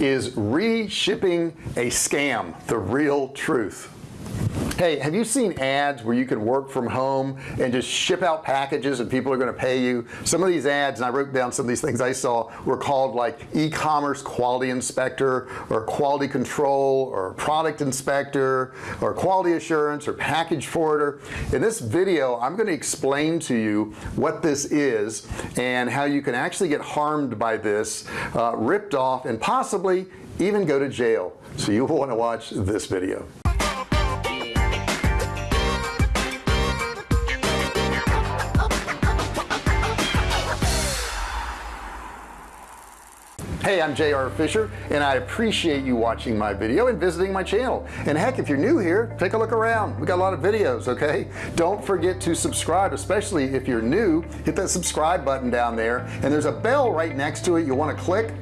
is reshipping a scam the real truth hey have you seen ads where you can work from home and just ship out packages and people are going to pay you? Some of these ads and I wrote down some of these things I saw were called like e-commerce quality inspector or quality control or product inspector or quality assurance or package forwarder. In this video I'm going to explain to you what this is and how you can actually get harmed by this uh, ripped off and possibly even go to jail. So you will want to watch this video hey I'm JR Fisher and I appreciate you watching my video and visiting my channel. And heck if you're new here take a look around. We got a lot of videos okay? Don't forget to subscribe especially if you're new. Hit that subscribe button down there and there's a bell right next to it. You want to click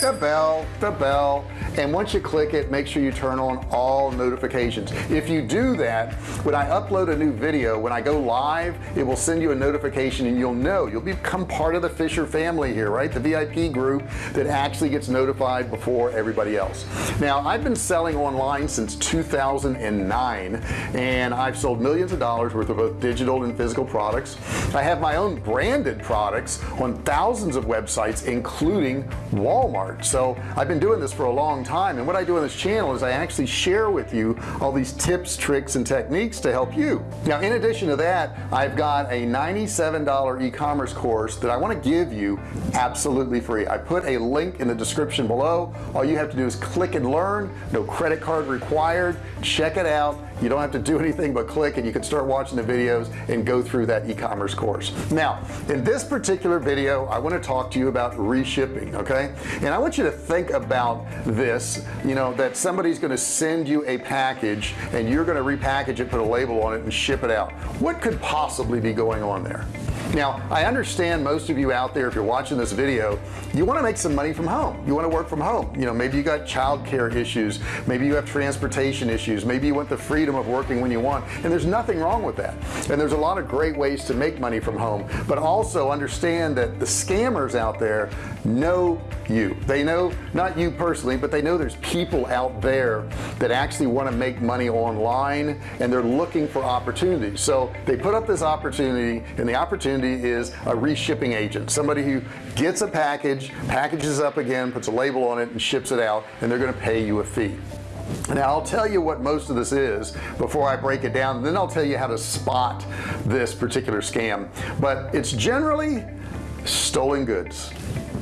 the bell the bell. And once you click it make sure you turn on all notifications. If you do that when I upload a new video when I go live it will send you a notification and you'll know. You'll become part of the Fisher family here right? The VIP group that actually gets notified before everybody else. Now I've been selling online since 2009 and I've sold millions of dollars worth of both digital and physical products. I have my own branded products on thousands of websites including Walmart so I've been doing this for a long time and what I do on this channel is I actually share with you all these tips tricks and techniques to help you. Now in addition to that I've got a $97 e-commerce course that I want to give you absolutely free. I put a link in the description below. All you have to do is click and learn. No credit card required. Check it out you don't have to do anything but click and you can start watching the videos and go through that e-commerce course. Now in this particular video I want to talk to you about reshipping okay? And I want you to think about this you know that somebody's going to send you a package and you're going to repackage it put a label on it and ship it out. What could possibly be going on there now I understand most of you out there if you're watching this video you want to make some money from home. You want to work from home. You know maybe you got childcare issues. Maybe you have transportation issues. Maybe you want the freedom of working when you want. And there's nothing wrong with that. And there's a lot of great ways to make money from home. But also understand that the scammers out there know you. They know not you personally but they know there's people out there that actually want to make money online and they're looking for opportunities. So they put up this opportunity and the opportunity is a reshipping agent. Somebody who gets a package packages up again puts a label on it and ships it out and they're going to pay you a fee. Now I'll tell you what most of this is before I break it down then I'll tell you how to spot this particular scam. But it's generally stolen goods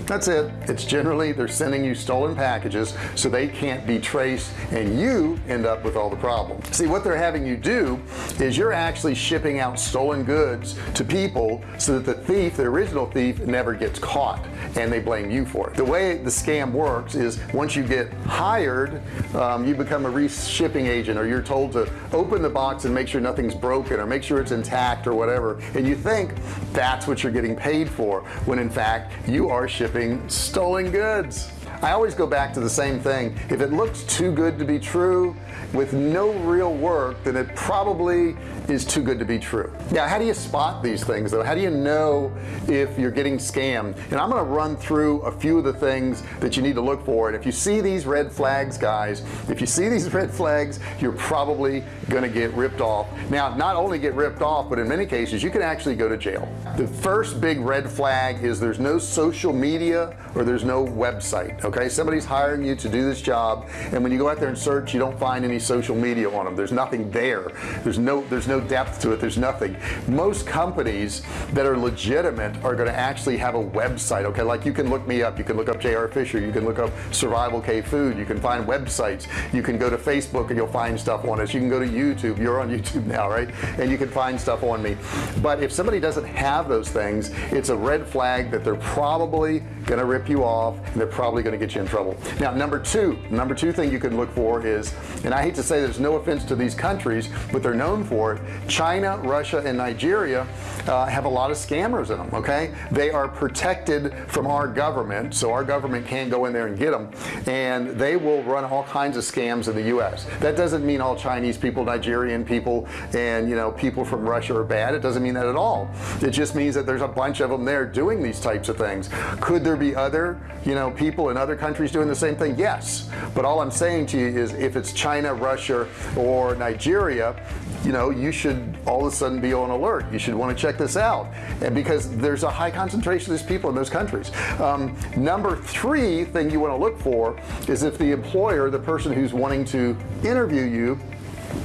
that's it. It's generally they're sending you stolen packages so they can't be traced and you end up with all the problems. See what they're having you do is you're actually shipping out stolen goods to people so that the thief the original thief never gets caught and they blame you for it. The way the scam works is once you get hired um, you become a reshipping agent or you're told to open the box and make sure nothing's broken or make sure it's intact or whatever and you think that's what you're getting paid for when in fact you are shipping shipping stolen goods. I always go back to the same thing. If it looks too good to be true with no real work then it probably is too good to be true. Now how do you spot these things though? How do you know if you're getting scammed? And I'm going to run through a few of the things that you need to look for. And if you see these red flags guys if you see these red flags you're probably to get ripped off. Now not only get ripped off but in many cases you can actually go to jail. The first big red flag is there's no social media or there's no website okay? Somebody's hiring you to do this job and when you go out there and search you don't find any social media on them there's nothing there. There's no there's no depth to it. There's nothing. Most companies that are legitimate are going to actually have a website okay? Like you can look me up. You can look up JR Fisher. You can look up Survival Cave Food. You can find websites. You can go to Facebook and you'll find stuff on us you can go to YouTube you're on YouTube now right? And you can find stuff on me. But if somebody doesn't have those things it's a red flag that they're probably gonna rip you off and they're probably gonna get you in trouble. Now number two number two thing you can look for is and I hate to say there's no offense to these countries but they're known for it China Russia and Nigeria uh, have a lot of scammers in them okay? They are protected from our government so our government can't go in there and get them and they will run all kinds of scams in the US that doesn't mean all Chinese people Nigerian people and you know people from Russia are bad it doesn't mean that at all. It just means that there's a bunch of them there doing these types of things. Could there be other you know people in other other countries doing the same thing? Yes. But all I'm saying to you is if it's China Russia or Nigeria you know you should all of a sudden be on alert. You should want to check this out. And because there's a high concentration of these people in those countries. Um, number three thing you want to look for is if the employer the person who's wanting to interview you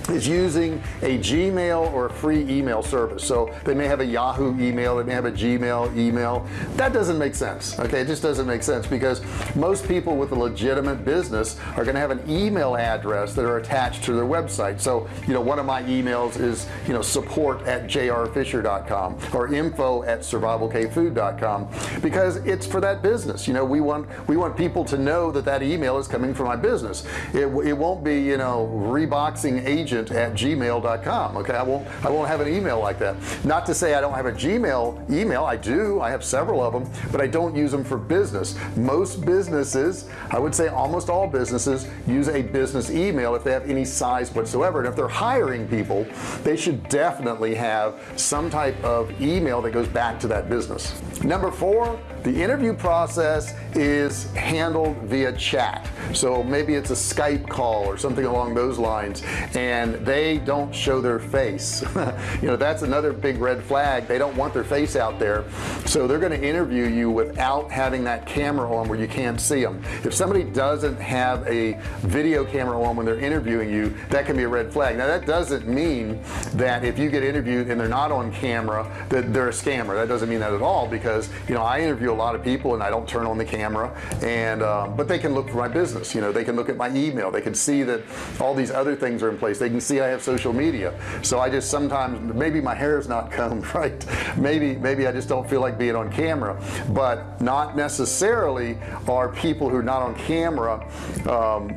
is using a Gmail or a free email service. So they may have a Yahoo email they may have a Gmail email. That doesn't make sense okay? It just doesn't make sense because most people with a legitimate business are going to have an email address that are attached to their website. So you know one of my emails is you know support at jrfisher.com or info at survivalcavefood.com because it's for that business. You know we want we want people to know that that email is coming from my business. It, it won't be you know reboxing agent at gmail.com okay? I won't I won't have an email like that. Not to say I don't have a Gmail email I do I have several of them but I don't use them for business. Most businesses I would say almost all businesses use a business email if they have any size whatsoever. And if they're hiring people they should definitely have some type of email that goes back to that business. Number four the interview process is handled via chat. So maybe it's a Skype call or something along those lines and they don't show their face. You know that's another big red flag. They don't want their face out there. So they're going to interview you without having that camera on where you can't see them if somebody doesn't have a video camera on when they're interviewing you that can be a red flag. Now that doesn't mean that if you get interviewed and they're not on camera that they're a scammer. That doesn't mean that at all because you know I interview a lot of people and I don't turn on the camera. And um, but they can look for my business. You know they can look at my email. They can see that all these other things are in place. They can see I have social media. So I just sometimes maybe my hair is not combed right. Maybe maybe I just don't feel like being on camera. But not necessarily are people who are not on camera um,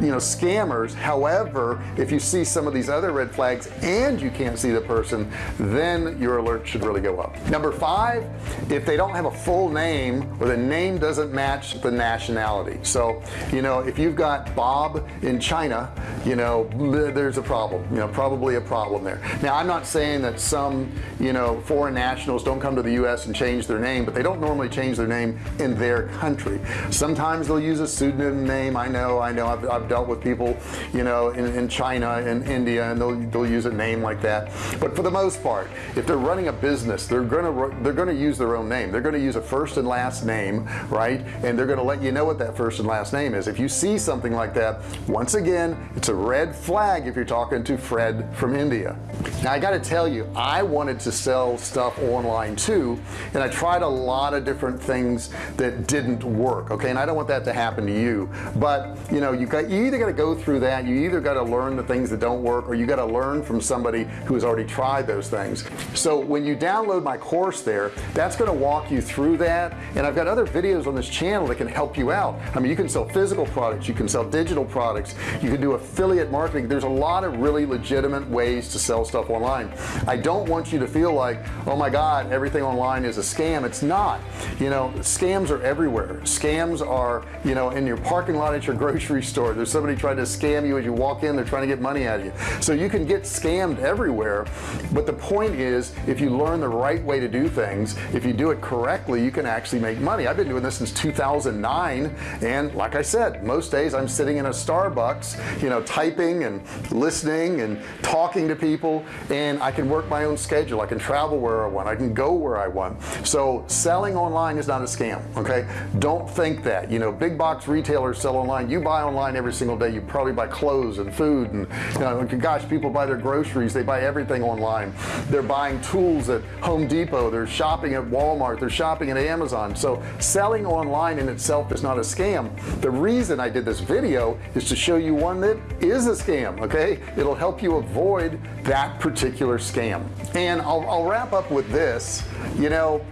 you know scammers. However if you see some of these other red flags and you can't see the person then your alert should really go up. Number five if they don't have a full name or the name doesn't match the nationality. So you know if you've got Bob in China you know there's a problem you know probably a problem there. Now I'm not saying that some you know foreign nationals don't come to the US and change their name but they don't normally change their name in their country. Sometimes they'll use a pseudonym name. I know I know. I've, I've dealt with people you know in, in China and India and they'll, they'll use a name like that. But for the most part if they're running a business they're gonna they're gonna use their own name. They're gonna use a first and last name right? And they're gonna let you know what that first and last name is. If you see something like that once again it's a red flag if you're talking to Fred from India. Now I got to tell you I wanted to sell stuff online too and I tried a lot of different things that didn't work okay? And I don't want that to happen to you but you know you got you either got to go through that you either got to learn the things that don't work or you got to learn from somebody who has already tried those things. So when you download my course there that's going to walk you through that and I've got other videos on this channel that can help you out. I mean you can sell physical products you can sell digital products you can do affiliate marketing there's a lot of really legitimate ways to sell stuff online. I don't want you to feel like oh my god everything online is a scam. It's not. You know scams are everywhere. Scams are you know in your parking lot at your grocery store. There's somebody trying to scam you as you walk in. They're trying to get money out of you. So you can get scammed everywhere but the point is if you learn the right way to do things if you do it correctly you can actually make money. I've been doing this since 2009 and like I said most days I'm sitting in a Starbucks you know typing and listening and talking to people and I can work my own schedule. I can travel where I want. I can go where I want. So selling online is not a scam okay? Don't think that. You know big box retailers sell online. You buy online every single day. You probably buy clothes and food and you know gosh people buy their groceries. They buy everything online. They're buying tools at Home Depot. They're shopping at Walmart. They're shopping at Amazon. So selling online in itself is not a scam. The reason I did this video is to show you one that is a scam okay it'll help you avoid that particular scam. And I'll, I'll wrap up with this. You know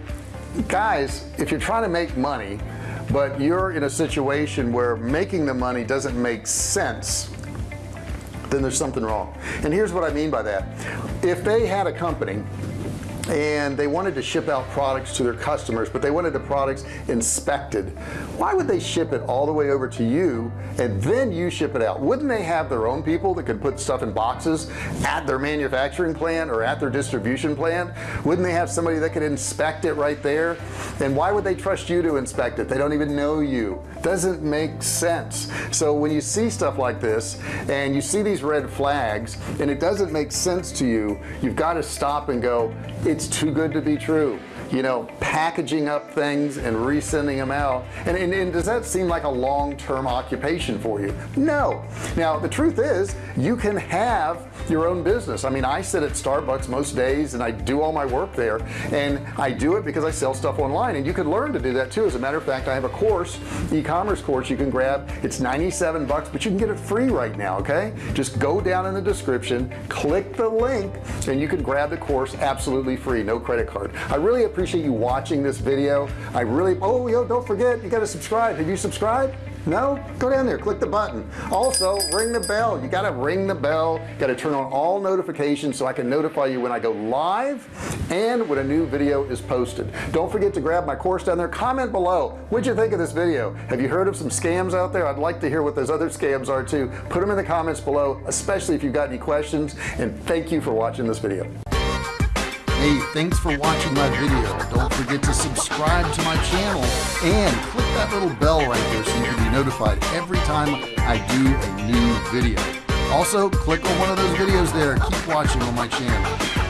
guys if you're trying to make money but you're in a situation where making the money doesn't make sense then there's something wrong. And here's what I mean by that. If they had a company and they wanted to ship out products to their customers but they wanted the products inspected. Why would they ship it all the way over to you and then you ship it out? Wouldn't they have their own people that could put stuff in boxes at their manufacturing plant or at their distribution plant? Wouldn't they have somebody that could inspect it right there? And why would they trust you to inspect it? They don't even know you. Doesn't make sense. So when you see stuff like this and you see these red flags and it doesn't make sense to you you've got to stop and go it's too good to be true you know packaging up things and resending them out. And, and, and does that seem like a long-term occupation for you? No. Now the truth is you can have your own business. I mean I sit at Starbucks most days and I do all my work there. And I do it because I sell stuff online. And you could learn to do that too. As a matter of fact I have a course e-commerce course you can grab. It's 97 bucks but you can get it free right now okay? Just go down in the description click the link and you can grab the course absolutely free no credit card. I really appreciate you watching this video. I really oh yo don't forget you got to subscribe. Have you subscribed? No? Go down there click the button. Also ring the bell. You got to ring the bell. Got to turn on all notifications so I can notify you when I go live and when a new video is posted. Don't forget to grab my course down there. Comment below. What'd you think of this video? Have you heard of some scams out there? I'd like to hear what those other scams are too. Put them in the comments below especially if you've got any questions and thank you for watching this video Hey, thanks for watching my video. Don't forget to subscribe to my channel and click that little bell right there so you can be notified every time I do a new video. Also, click on one of those videos there. Keep watching on my channel.